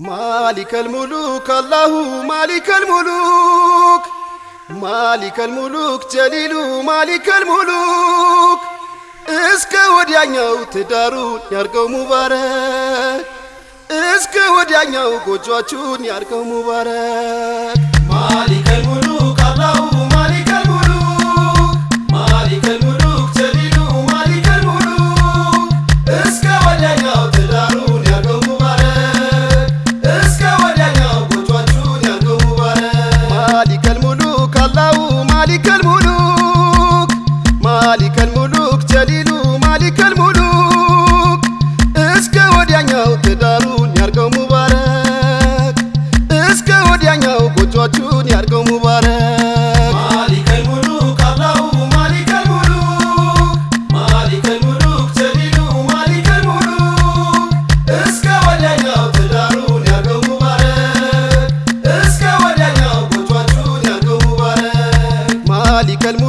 ማሊከል ሙሉክ አላሁ ማሊከል ሙሉክ ማሊከል ሙሉክ ጀሊሉ ማሊከል ሙሉክ እስከ ወዲያኛው ትዳሩን ያርገው ሙባረክ እስከ ወዲያኛው ጎጇችሁን ያርገው ሙባረክ ملك الملوك. ذلك الم